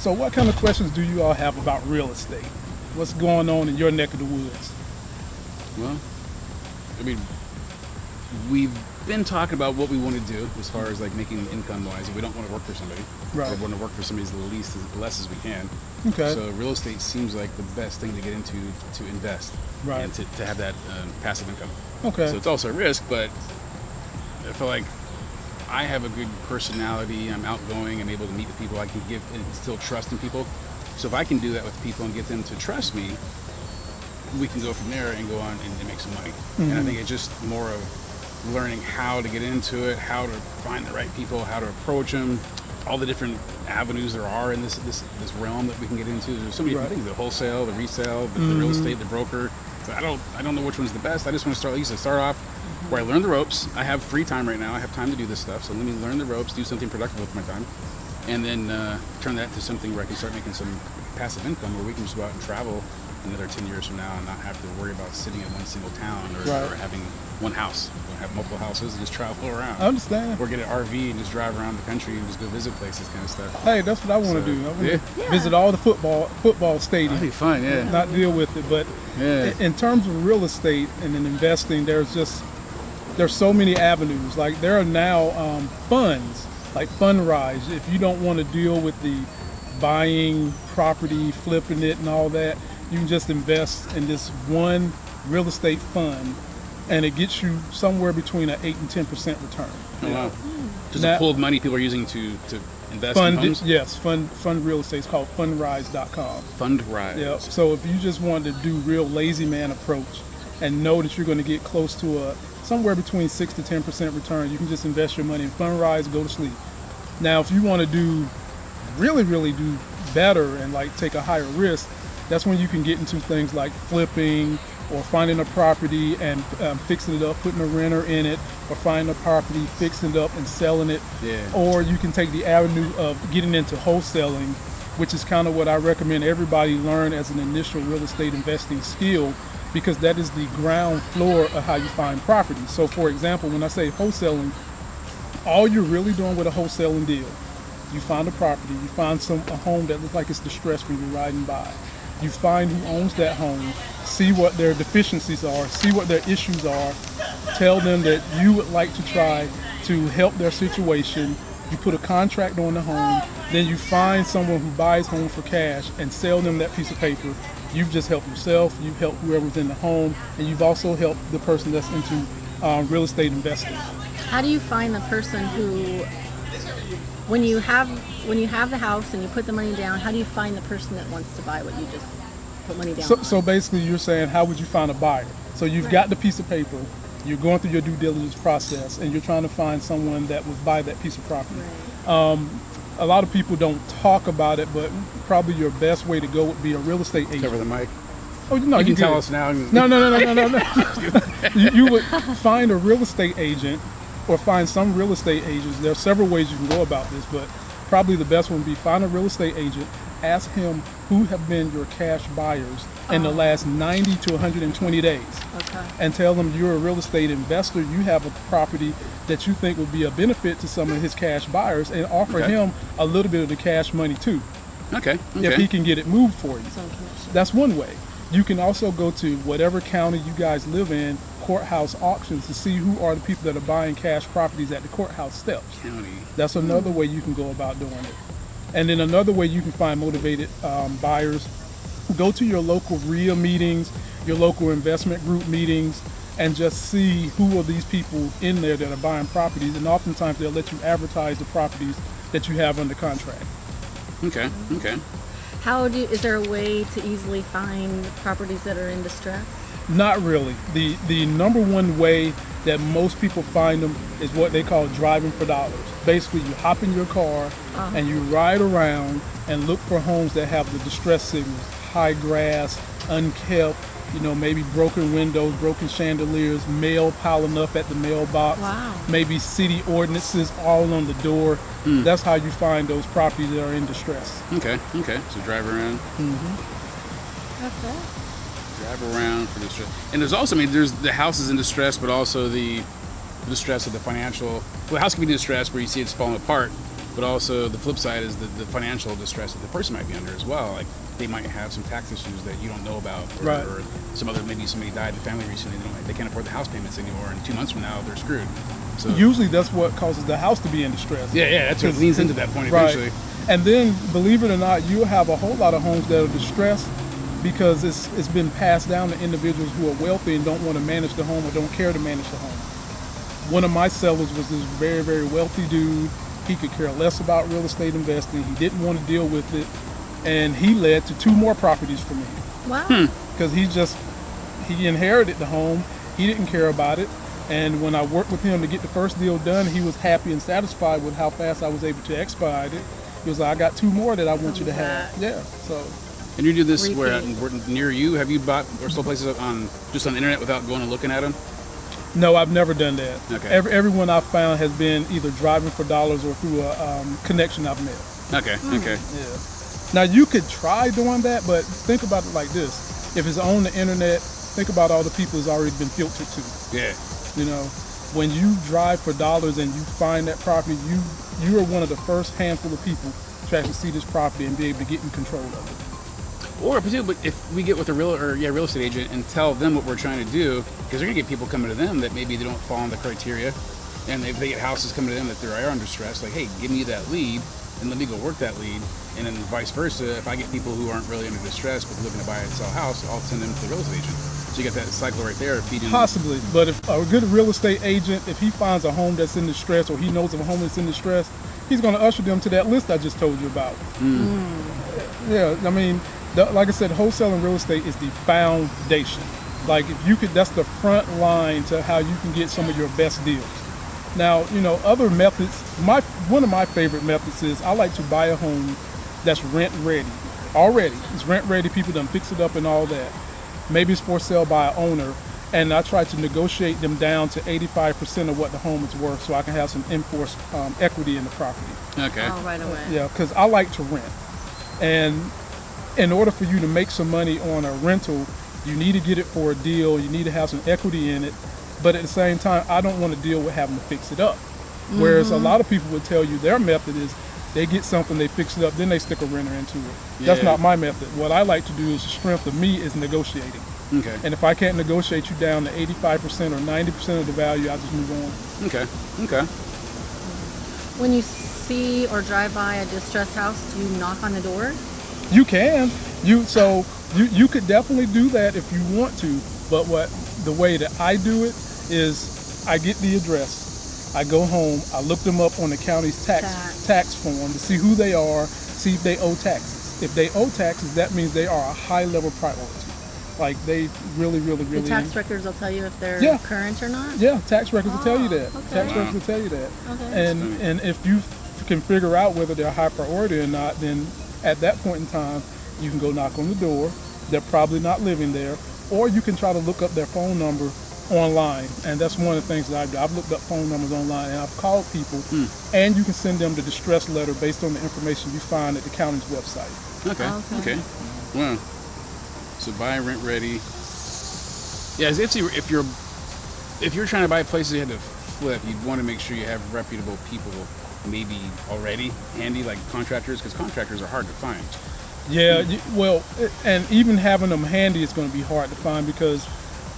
So what kind of questions do you all have about real estate? What's going on in your neck of the woods? Well, I mean, we've been talking about what we want to do as far as like making income wise. We don't want to work for somebody. Right. We want to work for somebody as least as less as we can. Okay. So real estate seems like the best thing to get into to invest Right. and to, to have that um, passive income. Okay. So it's also a risk, but I feel like I have a good personality. I'm outgoing. I'm able to meet the people. I can give and still trust in people. So if I can do that with people and get them to trust me, we can go from there and go on and, and make some money. And I mm-hmm. think it's just more of learning how to get into it, how to find the right people, how to approach them, all the different avenues there are in this this, this realm that we can get into. There's so many Right. things: the wholesale, the resale, the, the real mm-hmm. estate, the broker. So I don't I don't know which one's the best. I just want to start. Like you said, start off where I learn the ropes. I have free time right now. I have time to do this stuff. So let me learn the ropes, do something productive with my time, and then uh, turn that to something where I can start making some passive income, where we can just go out and travel another 10 years from now and not have to worry about sitting in one single town or, Right. or having one house. We'll have multiple houses and just travel around. I understand. or get an RV and just drive around the country and just go visit places, kind of stuff. Hey, that's what I want to So, do. I want yeah. to Yeah. visit all the football football stadiums. That'd be stadiums, fun, yeah. not deal with it. But Yeah. in terms of real estate and in investing, there's just there's so many avenues. Like there are now um, funds, like Fundrise. If you don't want to deal with the buying property, flipping it, and all that, you can just invest in this one real estate fund, and it gets you somewhere between an eight and ten percent return. Oh, wow. Just Now- a pool of money people are using to, to invest Fund, in homes? yes, fund fund real estate. It's called Fundrise.com. Fund rise. Yeah. So if you just want to do real lazy man approach and know that you're going to get close to a somewhere between six to ten percent return, you can just invest your money in Fundrise, go to sleep. Now, if you want to do really, really do better and like take a higher risk, that's when you can get into things like flipping or finding a property and um, fixing it up, putting a renter in it, or finding a property, fixing it up and selling it. Yeah. Or you can take the avenue of getting into wholesaling, which is kind of what I recommend everybody learn as an initial real estate investing skill because that is the ground floor of how you find property. So for example, when I say wholesaling, all you're really doing with a wholesaling deal, you find a property, you find some a home that looks like it's distressed when you're riding by. You find who owns that home, see what their deficiencies are, see what their issues are, tell them that you would like to try to help their situation. You put a contract on the home, then you find someone who buys home for cash and sell them that piece of paper. You've just helped yourself, you've helped whoever's in the home, and you've also helped the person that's into um, real estate investing. How do you find the person who, when you have when you have the house and you put the money down, how do you find the person that wants to buy what you just put money down? So, so basically, you're saying, how would you find a buyer? So you've Right. got the piece of paper, you're going through your due diligence process, and you're trying to find someone that would buy that piece of property. Right. A lot of people don't talk about it, but probably your best way to go would be a real estate agent. Cover the mic. Oh, no, You can tell us now. No, no, no, no, no, no. no. you, you would find a real estate agent or find some real estate agents. There are several ways you can go about this, but probably the best one would be find a real estate agent, ask him who have been your cash buyers in the uh-huh. last 90 to 120 days, Okay. and tell them you're a real estate investor. You have a property that you think would be a benefit to some of his cash buyers, and offer Okay. him a little bit of the cash money too, Okay. if he can get it moved for you. That's one way. You can also go to whatever county you guys live in, courthouse auctions, to see who are the people that are buying cash properties at the courthouse steps. County. That's another hmm. way you can go about doing it. And then another way you can find motivated um, buyers, go to your local RIA meetings, your local investment group meetings, and just see who are these people in there that are buying properties. And oftentimes they'll let you advertise the properties that you have under contract. Okay. Okay. How do you, is there a way to easily find properties that are in distress? Not really. The the number one way that most people find them is what they call driving for dollars. Basically, you hop in your car uh-huh. and you ride around and look for homes that have the distress signals, high grass, unkept, you know, maybe broken windows, broken chandeliers, mail piling up at the mailbox, Wow. maybe city ordinances all on the door. Hmm. That's how you find those properties that are in distress. Okay. Okay. So drive around. Mm-hmm. Okay. Drive around for distress. And there's also, I mean, there's the house is in distress, but also the, the distress of the financial. Well, the house can be in distress where you see it's falling apart, But also the flip side is the, the financial distress that the person might be under as well. Like they might have some tax issues that you don't know about, or, Right. or some other maybe somebody died in the family recently. They, don't, they can't afford the house payments anymore, and two months from now they're screwed. So Usually that's what causes the house to be in distress. yeah, yeah, that's what leans into that point Right. eventually. And then, believe it or not, you'll have a whole lot of homes that are distressed because it's it's been passed down to individuals who are wealthy and don't want to manage the home or don't care to manage the home. One of my sellers was this very, very wealthy dude. He could care less about real estate investing. He didn't want to deal with it. And he led to two more properties for me Wow. Hmm. because he just he inherited the home he didn't care about it and when i worked with him to get the first deal done he was happy and satisfied with how fast i was able to expedite it he was like i got two more that i want you to have yeah so And you do this where Repeat. where near you? Have you bought or sold places on just on the internet without going and looking at them? no i've never done that Okay. Every, everyone i've found has been either driving for dollars or through a um, connection i've met Okay, Hmm. okay. yeah now you could try doing that but think about it like this if it's on the internet think about all the people it's already been filtered to Yeah. You know, when you drive for dollars and you find that property, you you are one of the first handful of people to actually see this property and be able to get in control of it. Or particularly if we get with a real or yeah real estate agent and tell them what we're trying to do, because they're gonna get people coming to them that maybe they don't fall in the criteria, and if they get houses coming to them that they are under stress, like hey, give me that lead and let me go work that lead, and then vice versa. If I get people who aren't really under distress but looking to buy and sell a house, I'll send them to the real estate agent. So you get that cycle right there, feeding. Possibly, but if a good real estate agent, if he finds a home that's in distress or he knows of a home that's in distress, he's going to usher them to that list I just told you about. Mm. Mm. Yeah, I mean, the, like I said, wholesaling real estate is the foundation. Like if you could, that's the front line to how you can get some of your best deals. Now, you know, other methods. My one of my favorite methods is I like to buy a home that's rent ready already. It's rent ready. People done fix it up and all that. Maybe it's for sale by an owner, and I try to negotiate them down to 85% of what the home is worth, so I can have some enforced um, equity in the property. Okay. Oh, right away. Yeah, because I like to rent. And in order for you to make some money on a rental, you need to get it for a deal. You need to have some equity in it. But at the same time, I don't want to deal with having to fix it up. Whereas a mm-hmm. lot of people would tell you their method is they get something, they fix it up, then they stick a renter into it. That's not my method. What I like to do is the strength of me is negotiating. Okay. And if I can't negotiate you down to 85% or 90% of the value, I just move on. Okay. Okay. When you see or drive by a distressed house, do you knock on the door? You can. You so you you could definitely do that if you want to. But what the way that I do it is I get the address. I go home. I look them up on the county's tax Tax. tax form to see who they are, see if they owe taxes. If they owe taxes, that means they are a high level priority. Like they really, really, really. The tax records will tell you if they're Yeah. current or not. Yeah, tax records will tell you Oh, that. okay. Tax records will tell you that. Okay. And and if you can figure out whether they're high priority or not, then at that point in time, you can go knock on the door. They're probably not living there, or you can try to look up their phone number online. And that's one of the things that I've done. I've looked up phone numbers online and I've called people, hmm. and you can send them the distress letter based on the information you find at the county's website. Okay. Okay. Okay. Wow. So buy rent ready. Yeah, if you if you're if you're trying to buy places you had to flip, you'd want to make sure you have reputable people, maybe already handy, like contractors, because contractors are hard to find. Yeah, well, and even having them handy is going to be hard to find because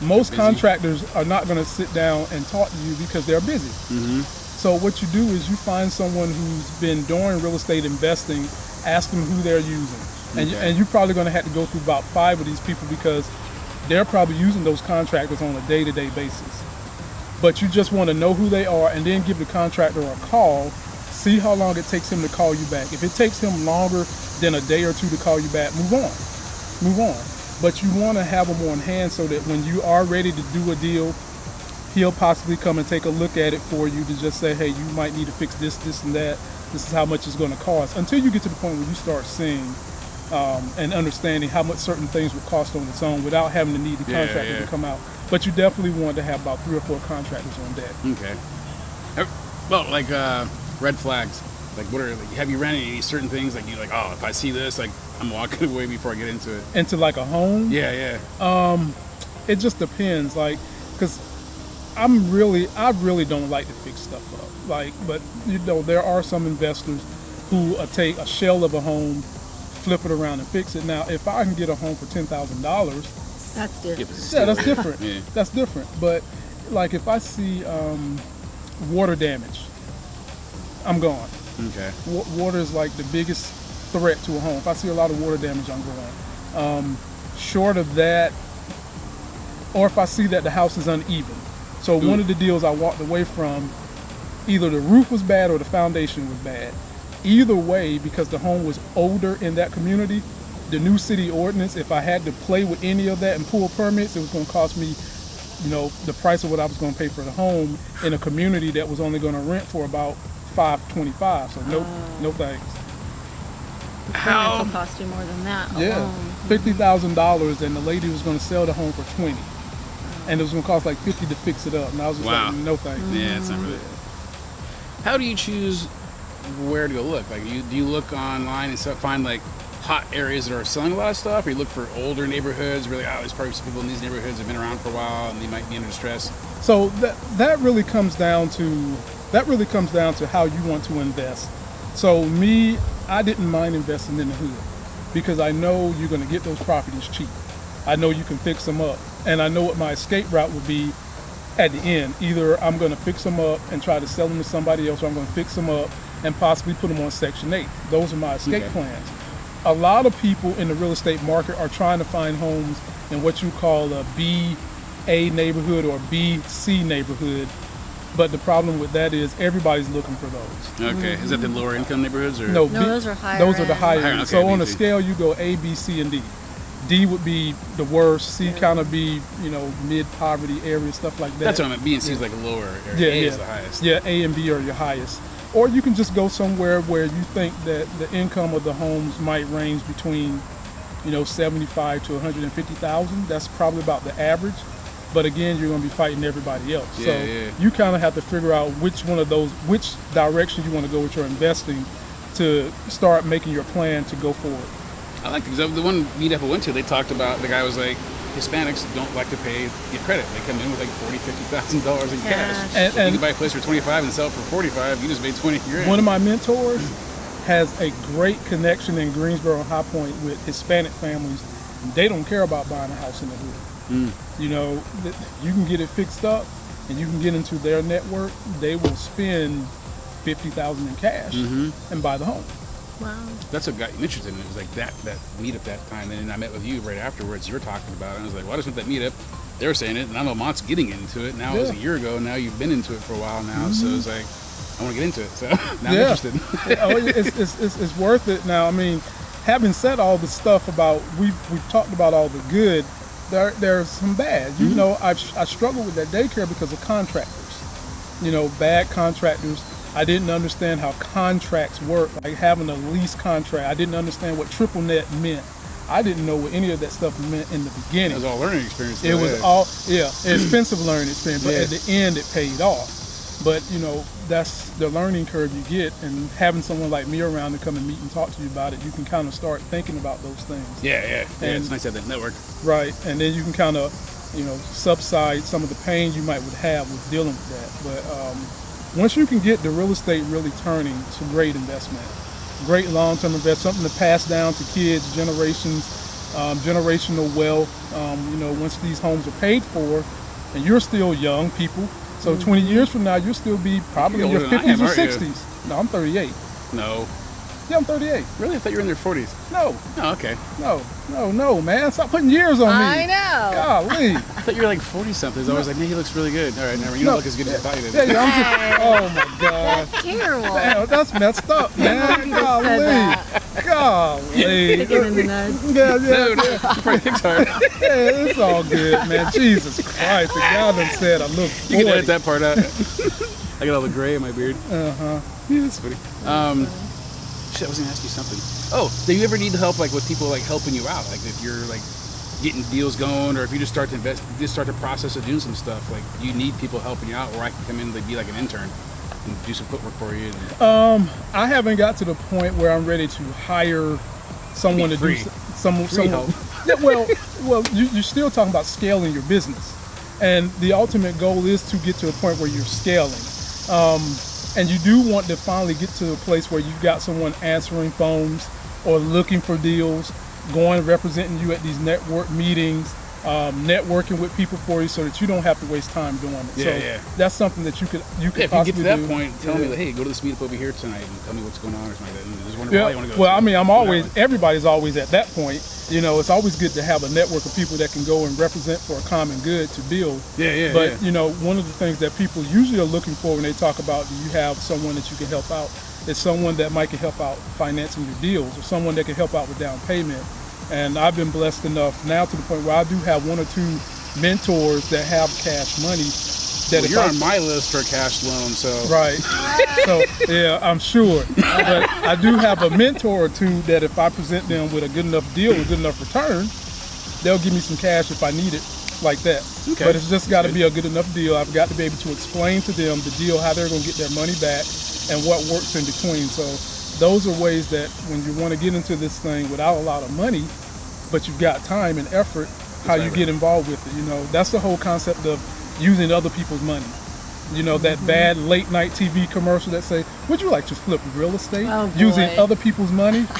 most Busy. contractors are not going to sit down and talk to you because they're busy. Mm-hmm. So what you do is you find someone who's been doing real estate investing, ask them who they're using, and you, Okay. and you're probably going to have to go through about five of these people because they're probably using those contractors on a day-to-day basis. But you just want to know who they are and then give the contractor a call, see how long it takes him to call you back. If it takes him longer than a day or two to call you back, move on, move on. But you want to have him on hand so that when you are ready to do a deal, he'll possibly come and take a look at it for you to just say, hey, you might need to fix this, this, and that. This is how much it's going to cost. Until you get to the point where you start seeing um, and understanding how much certain things would cost on its own without having to need the Yeah, contractor yeah. to come out. But you definitely want to have about three or four contractors on deck. Okay. Well, like uh, red flags. Like, what are? Like, have you ran into any certain things? Like, you like, oh, if I see this, like, I'm walking away before I get into it. Into like a home, Yeah, yeah. Um, it just depends. Like, because I'm really, I really don't like to fix stuff up. Like, but you know, there are some investors who uh, take a shell of a home, flip it around and fix it. Now, if I can get a home for ten thousand dollars, That's different. yeah, that's different. Yeah. That's different. But like, if I see um, water damage, I'm gone. Okay. Wa- water is like the biggest threat to a home. If I see a lot of water damage, I'm going. Um, short of that, or if I see that the house is uneven. So one of the deals I walked away from, either the roof was bad or the foundation was bad. Either way, because the home was older in that community, the new city ordinance, if I had to play with any of that and pull permits, it was going to cost me, you know, the price of what I was going to pay for the home in a community that was only going to rent for about five twenty-five. So no, oh. no thanks. The How- permits will cost you more than that Yeah, alone. fifty thousand dollars, and the lady was going to sell the home for twenty, and it was going to cost like fifty to fix it up. And I was just Wow. like, no thanks. Yeah, it's not really. How do you choose where to go look? Like, you do you look online and stuff, find like hot areas that are selling a lot of stuff, or you look for older neighborhoods? Really, oh, there's probably some people in these neighborhoods that have been around for a while and they might be under stress. So that that really comes down to that really comes down to how you want to invest. So me, I didn't mind investing in the hood because I know you're going to get those properties cheap. I know you can fix them up, and I know what my escape route would be at the end. Either I'm going to fix them up and try to sell them to somebody else, or I'm going to fix them up and possibly put them on Section 8. Those are my escape Okay. plans. A lot of people in the real estate market are trying to find homes in what you call a B A neighborhood or B C neighborhood. But the problem with that is everybody's looking for those. Okay, is that the lower income neighborhoods or No, No, B- those are higher Those are the higher. Higher, okay, so on a scale, you go A, B, C, and D. D would be the worst. C kind of be you know mid poverty area stuff like that. That's what I meant. B and C is like a lower area. Yeah, A yeah. is the highest. Yeah, A and B are your highest. Or you can just go somewhere where you think that the income of the homes might range between, you know, 75 to 150,000. That's probably about the average. But again, you're going to be fighting everybody else. so Yeah, yeah. you kind of have to figure out which one of those, which direction you want to go with your investing to start making your plan to go forward. I like because the one meetup I went to, they talked about the guy was like, Hispanics don't like to pay get credit. They come in with like forty, fifty thousand dollars in Cash. cash. And- if you and- can buy a place for twenty five and sell it for forty five, you just made twenty grand. One of my mentors has a great connection in Greensboro and High Point with Hispanic families. They don't care about buying a house in the hood. Mm. You know, you can get it fixed up and you can get into their network. They will spend fifty thousand in cash mm-hmm. and buy the home. Wow. That's what got me interested in it. It was like that that meetup that time, and then I met with you right afterwards. You were talking about it. And I was like, "Well, I just went to that meetup." They were saying it, and I know Mont's getting into it now. It was a year ago. Now you've been into it for a while now, so mm-hmm. it's like I want to get into it. So now I'm interested. oh, it's, it's, it's, it's worth it. Now, I mean, having said all the stuff about we've we've talked about all the good, there there's some bad. You mm-hmm. know, I I struggle with that daycare because of contractors. You know, bad contractors. I didn't understand how contracts work, like having a lease contract. I didn't understand what triple net meant. I didn't know what any of that stuff meant in the beginning. it was all learning experience. It was all yeah, expensive learning experience, but Yeah. at the end it paid off. But you know, that's the learning curve you get, and having someone like me around to come and meet and talk to you about it, you can kind of start thinking about those things, Yeah, yeah, yeah. And- it's nice to have that network. right? And then you can kind of, you know, subside some of the pain you might would have with dealing with that. But um, once you can get the real estate really turning, to great investment, great long-term investment, something to pass down to kids, generations, um, generational wealth. Um, you know, once these homes are paid for, and you're still young people, so 20 years from now you'll still be probably in your older than I 50s or aren't 60s. No, I'm 38. No, Yeah, I'm 38. really, I thought you were in your forties. No, Oh, okay. no, no, no, man. Stop putting years on me. I know. Golly. I thought you were like forty something. I was like, man, he looks really good. All right, never. You No. don't look as good as I thought you did. Yeah, yeah, I'm just, oh my God. That's terrible. Damn, that's messed up, man. said Golly. that. Golly. Kicking in the nuts. Yeah, yeah, No, no, you probably thinks hard. yeah, it's all good, man. Jesus Christ. The guy done said I look You can 40. edit that part out. I got all the gray in my beard. Uh-huh. Yeah, that's funny. Um, shit, I was gonna ask you something. Oh, do you ever need help, like with people like helping you out? Like if you're like getting deals going, or if you just start to invest, just start the process of doing some stuff. Like you need people helping you out, or I can come in and be like an intern and do some footwork for you. And, Um, I haven't got to the point where I'm ready to hire someone to do s- some Free someone. help. Yeah, well, well, you, you're still talking about scaling your business. And the ultimate goal is to get to a point where you're scaling. Um, and you do want to finally get to a place where you've got someone answering phones or looking for deals, going representing you at these network meetings, um, networking with people for you, so that you don't have to waste time doing it. Yeah, so yeah. that's something that you could you could Yeah, if you get to that do. point, tell Yeah. me, like, hey, go to this meetup over here tonight and tell me what's going on or something like that. And just wondering why you Yeah. want to go. Well, I mean, I'm always everybody's always at that point. You know, it's always good to have a network of people that can go and represent for a common good to build. Yeah, yeah, But yeah. you know, one of the things that people usually are looking for when they talk about do you have someone that you can help out is someone that might can help out financing your deals or someone that can help out with down payment. And I've been blessed enough now to the point where I do have one or two mentors that have cash money. That Well, you're I- on my list for a cash loan, so Right. so yeah, I'm sure. But I do have a mentor or two that if I present them with a good enough deal, a good enough return, they'll give me some cash if I need it, like that. Okay. But it's just got to be a good enough deal. I've got to be able to explain to them the deal, how they're going to get their money back, and what works in between. So those are ways that when you want to get into this thing without a lot of money, but you've got time and effort, how you get involved with it. You know, that's the whole concept of using other people's money. You know, that bad late night TV commercial that say, would you like to flip real estate Oh, using other people's money?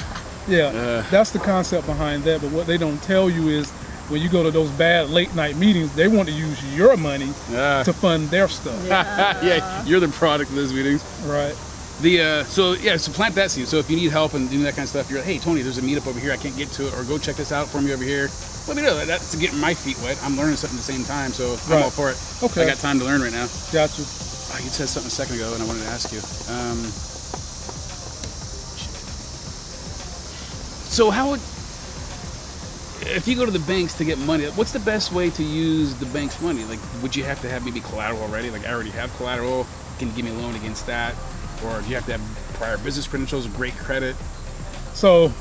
Yeah, Uh. that's the concept behind that. But what they don't tell you is when you go to those bad late night meetings, they want to use your money uh, to fund their stuff. yeah, you're the product of those meetings. Right. The uh, so yeah, so plant that seed. So if you need help and doing that kind of stuff, you're like, hey Tony, there's a meetup over here. I can't get to it, or go check this out for me over here. Let me know. That's to get my feet wet. I'm learning something at the same time, so I'm all for it. Okay. I got time to learn right now. Gotcha. Oh, you said something a second ago, and I wanted to ask you. Um, so how would if you go to the banks to get money? What's the best way to use the bank's money? Like, would you have to have maybe collateral already? Like, I already have collateral. Can you give me a loan against that? Or do you have to have prior business credentials, great credit? So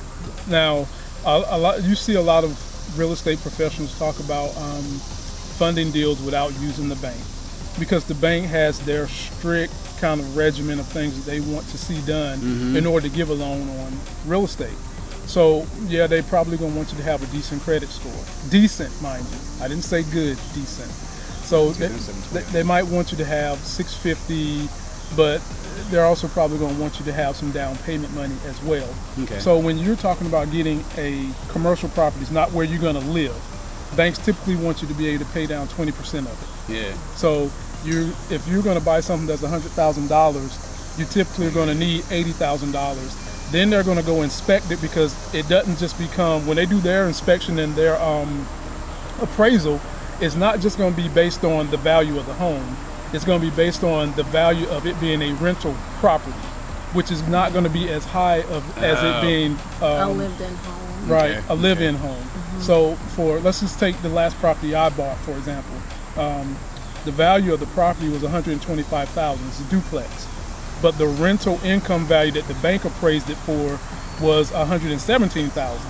now, a, a lot you see a lot of real estate professionals talk about um, funding deals without using the bank because the bank has their strict kind of regimen of things that they want to see done in order to give a loan on real estate. So yeah, they probably gonna want you to have a decent credit score, decent, mind you. I didn't say good, decent. So they, they, they might want you to have 650, but they're also probably going to want you to have some down payment money as well. Okay. So when you're talking about getting a commercial property, it's not where you're going to live. Banks typically want you to be able to pay down 20% of it. Yeah. So you, if you're going to buy something that's $100,000, you typically are going to need $80,000. Then they're going to go inspect it because it doesn't just become when they do their inspection and their um, appraisal, it's not just going to be based on the value of the home. It's going to be based on the value of it being a rental property, which is not going to be as high of as Oh. it being a um, lived-in home. right Okay, a live-in home. So for let's just take the last property I bought for example. Um, the value of the property was 125,000. It's a duplex, but the rental income value that the bank appraised it for was 117,000.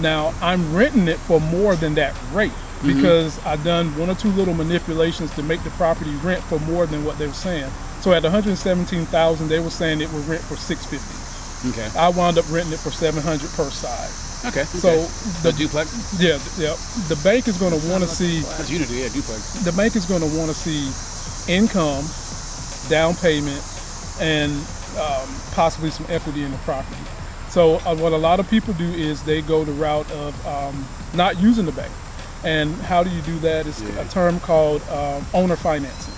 Now I'm renting it for more than that rate because I've done one or two little manipulations to make the property rent for more than what they were saying. So at 117,000, they were saying it would rent for 650. Okay. I wound up renting it for 700 per side. Okay. So okay. the the duplex. yeah, yeah, the bank is going to want to see That's Unity. Yeah, duplex. the bank is going to want to see income, down payment, and um, possibly some equity in the property. So uh, what a lot of people do is they go the route of um, not using the bank. And how do you do that? It's Yeah. a term called um, owner financing.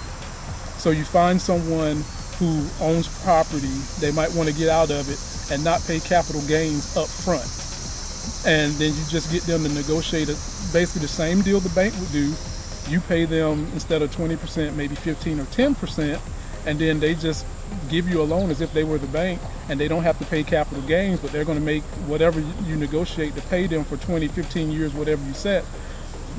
So you find someone who owns property, they might want to get out of it and not pay capital gains up front. And then you just get them to negotiate a, basically the same deal the bank would do. You pay them instead of 20%, maybe 15 or 10%, and then they just give you a loan as if they were the bank and they don't have to pay capital gains, but they're going to make whatever you you negotiate to pay them for 20, 15 years, whatever you set.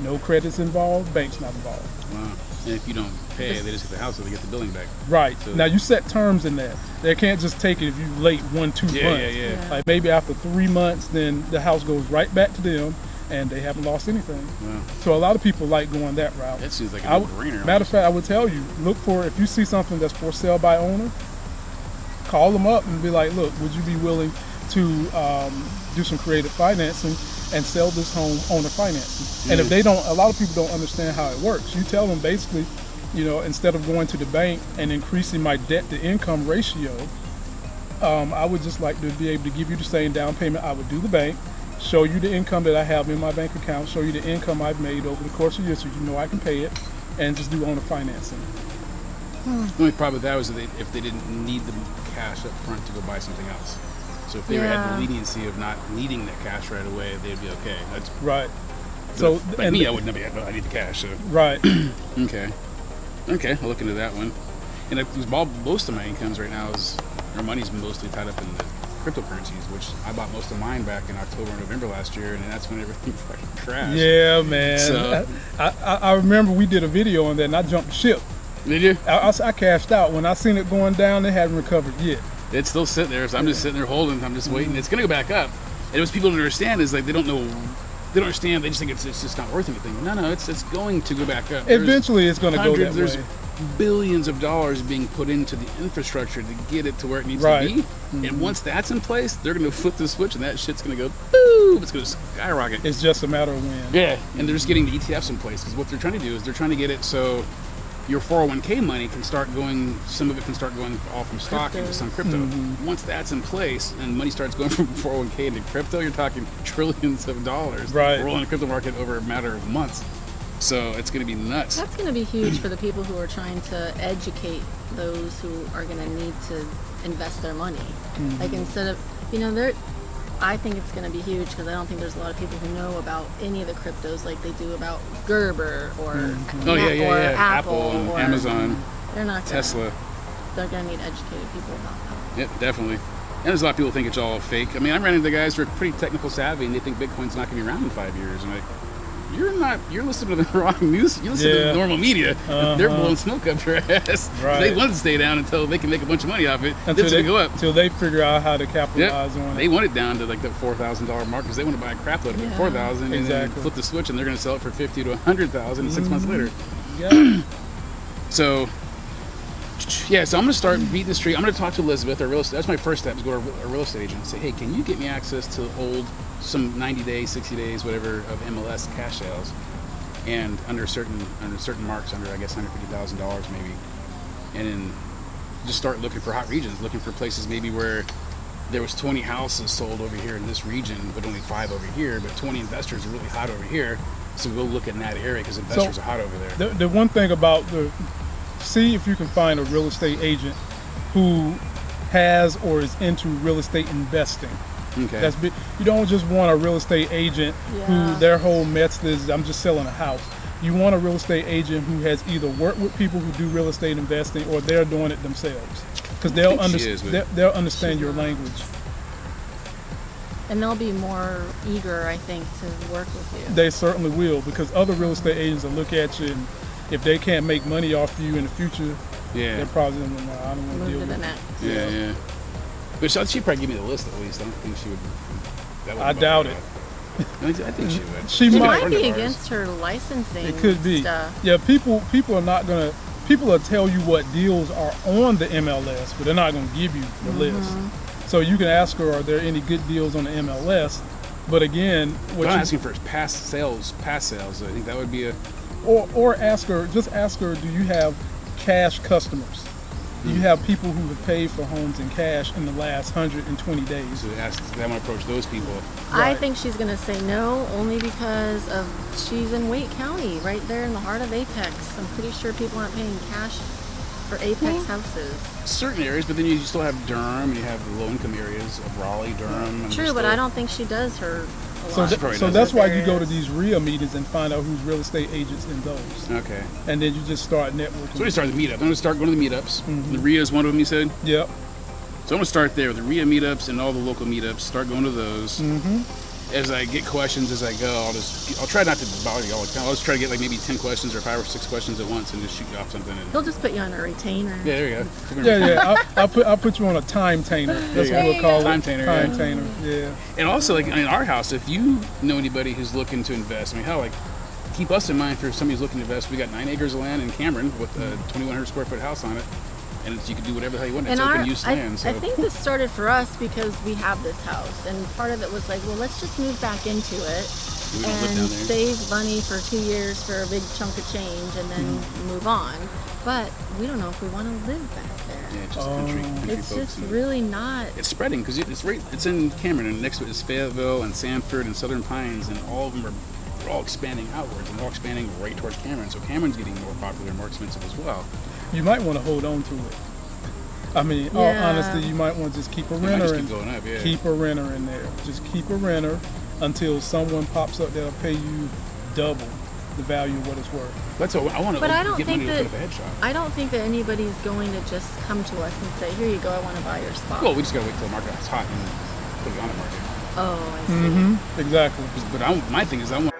No credits involved, bank's not involved. Wow. And if you don't pay, they just get the house, so they get the building back. Right. So- now you set terms in that. They can't just take it if you late one, two Yeah, months. yeah, yeah. Yeah. Like maybe after three months, then the house goes right back to them and they haven't lost anything. Wow. So a lot of people like going that route. That seems like a no-brainer. matter of fact, I would tell you, look for if you see something that's for sale by owner, call them up and be like, look, would you be willing to um, do some creative financing? And sell this home on owner financing. And if Mm. they don't, a lot of people don't understand how it works. You tell them basically, you know, instead of going to the bank and increasing my debt to income ratio, um, I would just like to be able to give you the same down payment I would do the bank, show you the income that I have in my bank account, show you the income I've made over the course of years so you know I can pay it, and just do owner financing. The only problem with that was that they, if they didn't need the cash up front to go buy something else. So if they had the leniency of not needing that cash right away, they'd be okay. That's Right. so. So Like and me, I would never. Oh, I need the cash. So right. okay, okay, I'll look into that one. And it was all, most of my incomes right now is or money's mostly tied up in the cryptocurrencies, which I bought most of mine back in October and November last year, and that's when everything fucking crashed. Yeah, man. So- I, I, I remember we did a video on that, and I jumped ship. Did you? I, I, I cashed out when I seen it going down. They hadn't recovered yet. It's still sitting there, so I'm just sitting there holding. I'm just waiting. It's gonna go back up. And it was people don't understand is like they don't know, they don't understand. They just think it's, it's just not worth anything. No, no, it's it's going to go back up. There's Eventually, it's going to go that hundreds, there's way. billions of dollars being put into the infrastructure to get it to where it needs Right. to be. And mm-hmm. once that's in place, they're gonna flip the switch, and that shit's gonna go boom. It's gonna skyrocket. It's just a matter of when. Yeah, and they're just getting the ETFs in place because what they're trying to do is they're trying to get it so your 401k money can start going. Some of it can start going all from stock Crypto. into some crypto. Mm-hmm. Once that's in place and money starts going from 401k into crypto, you're talking trillions of dollars Right. rolling the crypto market over a matter of months. So it's going to be nuts. That's going to be huge for the people who are trying to educate those who are going to need to invest their money. Mm-hmm. Like instead of, you know, there. I think it's going to be huge because I don't think there's a lot of people who know about any of the cryptos like they do about Gerber or Mm-hmm. Oh yeah, yeah, or yeah. Apple, and or Amazon, They're not gonna, Tesla. They're going to need educated people about that. Yep, definitely. And there's a lot of people think it's all fake. I mean, I'm running into guys who are pretty technical savvy and they think Bitcoin's not going to be around in five years. And like, you're not. You're listening to the wrong news. You listen to Yeah. the normal media. They're Uh-huh. blowing smoke up your ass. Right. They want to stay down until they can make a bunch of money off it. Then it's they, going to go up. Until they figure out how to Yep. capitalize on it. They want it down to like the four thousand dollar mark because they want to buy a crap load of it Yeah. at four thousand and then flip the switch and they're going to sell it for fifty to a hundred thousand six months later. Yeah. So, yeah, so I'm going to start beating the street. I'm going to talk to Elizabeth, our real estate. That's my first step is go to a real estate agent and say, hey, can you get me access to old, some 90 days, 60 days, whatever, of MLS cash sales, and under certain under certain marks, under I guess 150 thousand dollars maybe, and then just start looking for hot regions, looking for places maybe where there was 20 houses sold over here in this region, but only five over here, but 20 investors are really hot over here. So go look in that area because investors are hot over there. The, the one thing about the see if you can find a real estate agent who has or is into real estate investing. Okay. That's big. You don't just want a real estate agent Yeah. who their whole method is I'm just selling a house. You want a real estate agent who has either worked with people who do real estate investing or they're doing it themselves because they'll think she is, understand they'll understand your language. And they'll be more eager, I think, to work with you. They certainly will because other real estate agents will look at you and if they can't make money off you in the future, yeah. they're probably gonna no, I don't want to deal with the it. next. Yeah, yeah. But she, she'd probably give me the list at least. I don't think she would. That I wouldn't doubt it. I think- she would. She It She's a might. might be against her licensing It could be. stuff. Yeah, people people are not gonna people will tell you what deals are on the MLS, but they're not gonna give you the list. Mm-hmm. So you can ask her, are there any good deals on the MLS? But again, what I'm you, asking for is past sales, past sales. I think that would be a. or or ask her, just ask her, do you have cash customers? Do Hmm. you have people who have paid for homes in cash in the last 120 days? So ask, I'm gonna approach those people. I think she's going to say no only because of she's in Wake County, right there in the heart of Apex. I'm pretty sure people aren't paying cash for Apex houses. Certain areas, but then you still have Durham, and you have the low-income areas of Raleigh, Durham. and True, there's but I don't think she does her. So, th- so that's why you go to these RIA meetings and find out who's real estate agents in those, Okay. and then you just start networking. So we start the meetup. I'm gonna start going to the meetups. The RIA is one of them. You said. Yep. So I'm gonna start there with the RIA meetups and all the local meetups. Start going to those. Mm-hmm. As I get questions as I go, I'll just I'll try not to bother you all the time. I'll just try to get like maybe ten questions or five or six questions at once and just shoot you off something. And, He'll just put you on a retainer. yeah, there you go. Yeah, yeah. I'll, I'll put I'll put you on a time tainer. That's what we'll call Time it. tainer, Time yeah. tainer. Yeah. And also, like in our house, if you know anybody who's looking to invest, I mean, hell, like keep us in mind for somebody who's looking to invest. We got nine acres of land in Cameron with a 2,100 square foot house on it, and it's, you can do whatever the hell you want. And It's our, open use I, land. So I think this started for us because we have this house, and part of it was like, well, let's just move back into it We and save money for two years for a big chunk of change, and then Mm-hmm. move on. But we don't know if we want to live back there. yeah, it's just country, Oh. country It's folks. just and- really not. it's spreading because it's right. It's in Cameron, and next to it is Fayetteville and Sanford and Southern Pines, and all of them are they're all expanding outwards and they're all expanding right towards Cameron. So Cameron's getting more popular and more expensive as well. You might want to hold on to it. I mean, all Yeah. honesty, you might want to just keep a renter just in, keep going up. Yeah. keep a renter in there. Just keep a renter until someone pops up that'll pay you double the value of what it's worth. That's what I want to But I don't think money that a head shop. I don't think that anybody's going to just come to us and say, "Here you go, I want to buy your spot." Well, we just gotta wait till the market is hot and put it on the market. oh, I see. Mm-hmm. Exactly. But I, my thing is, I want